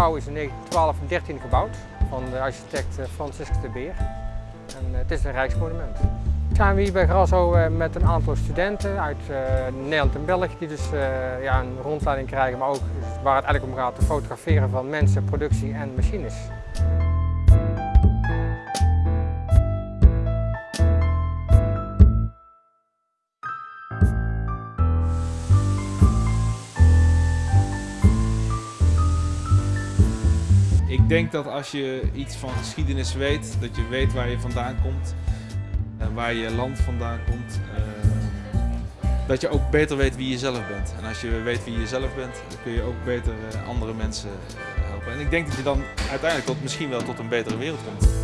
gebouw is in 1912 en 13 gebouwd van de architect eh, Franciscus de Beer. En eh, het is een rijksmonument. We zijn hier bij Grasso eh, met een aantal studenten uit Nederland en België die dus ja, een rondleiding krijgen, maar ook waar het eigenlijk om gaat te fotograferen van mensen, productie en machines. Ik denk dat als je iets van geschiedenis weet, dat je weet waar je vandaan komt, en waar je land vandaan komt, uh, dat je ook beter weet wie je zelf bent. En als je weet wie je zelf bent, dan kun je ook beter uh, andere mensen eh, helpen. En ik denk dat je dan uiteindelijk tot, misschien wel tot een betere wereld komt.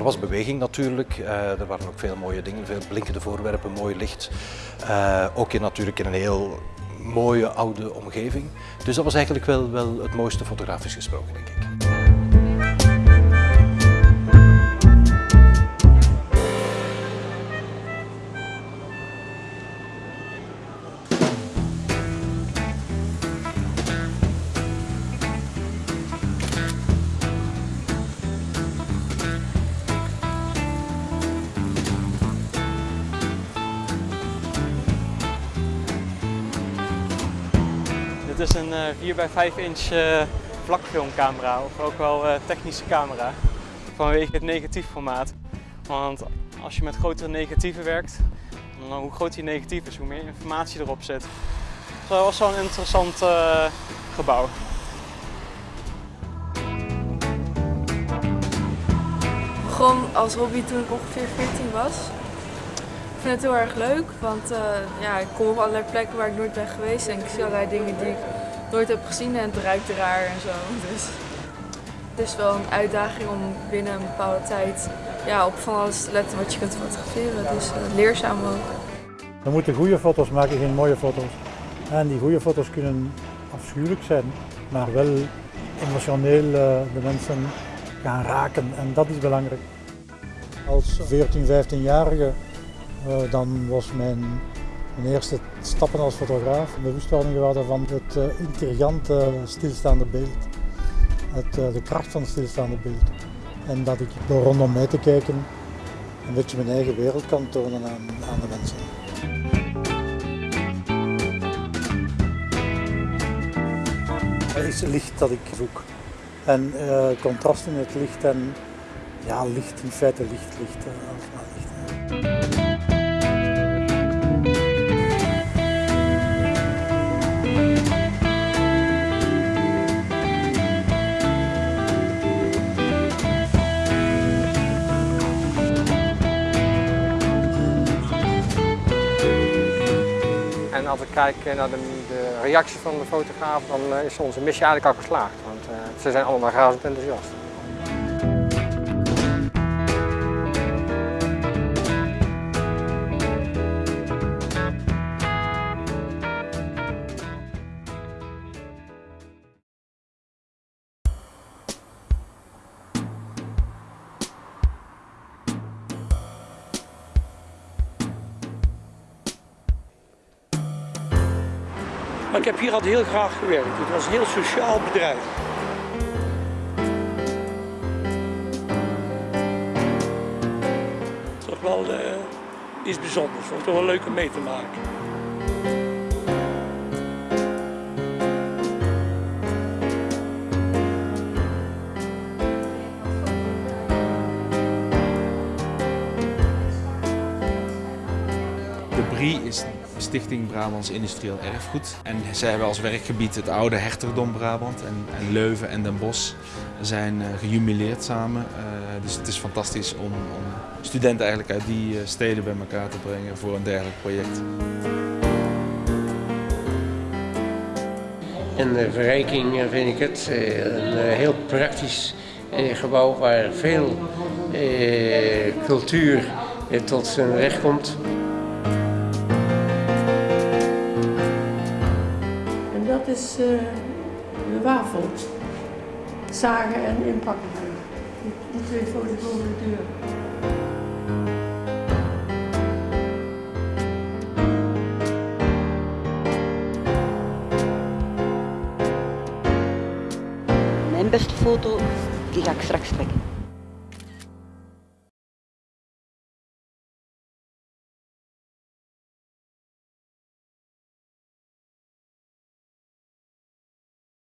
Er was beweging natuurlijk, uh, er waren ook veel mooie dingen, veel blinkende voorwerpen, mooi licht. Uh, ook in, natuurlijk in een heel mooie oude omgeving. Dus dat was eigenlijk wel, wel het mooiste fotografisch gesproken denk ik. Dit is een 4 bij 5 inch uh, vlakfilmcamera of ook wel uh, technische camera vanwege het negatiefformaat. Want als je met grotere negatieven werkt, dan hoe groter die negatief is, hoe meer informatie erop zit. Dus dat was een interessant gebouw. Gewoon als hobby toen ik ongeveer 14 was. Ik vind het heel erg leuk, want uh, ja, ik kom op allerlei plekken waar ik nooit ben geweest en ik zie allerlei dingen die ik nooit heb gezien en het ruikt raar en zo. Dus het is wel een uitdaging om binnen een bepaalde tijd ja, op van alles te letten wat je kunt fotograferen. Dus uh, leerzaam ook. We moeten goede foto's maken, geen mooie foto's. En die goede foto's kunnen afschuwelijk zijn, maar wel emotioneel uh, de mensen gaan raken en dat is belangrijk. Als 14, 15-jarige uh, dan was mijn, eerste stappen als fotograaf bewustwording geworden van het uh, intrigante stilstaande beeld. Het, uh, de kracht van het stilstaande beeld. En dat ik door rondom mij te kijken een beetje mijn eigen wereld kan tonen aan, aan de mensen. Het is licht dat ik zoek. En contrast in het licht en ja, licht, in feite licht, licht. licht. En als we kijken naar de, de reactie van de fotograaf, dan is onze missie eigenlijk al geslaagd. Want uh, ze zijn allemaal razend enthousiast. Maar ik heb hier altijd heel graag gewerkt. Het was een heel sociaal bedrijf. Was wel uh, iets bijzonders. Het was toch wel leuk om mee te maken. De Brie is Stichting Brabants Industrieel Erfgoed. En zij hebben als werkgebied het oude hertogdom Brabant en, en Leuven en Den Bosch zijn uh, gejubileerd samen. Uh, dus het is fantastisch om, om, studenten eigenlijk uit die uh, steden bij elkaar te brengen voor een dergelijk project. En de verrijking eh, vind ik het eh, een eh, heel praktisch eh, gebouw waar veel eh, cultuur eh, tot zijn recht komt. Dat is eh, de wafel. Zagen en inpakken. Die, twee foto's boven de deur. Mijn beste foto, die ga ik straks trekken.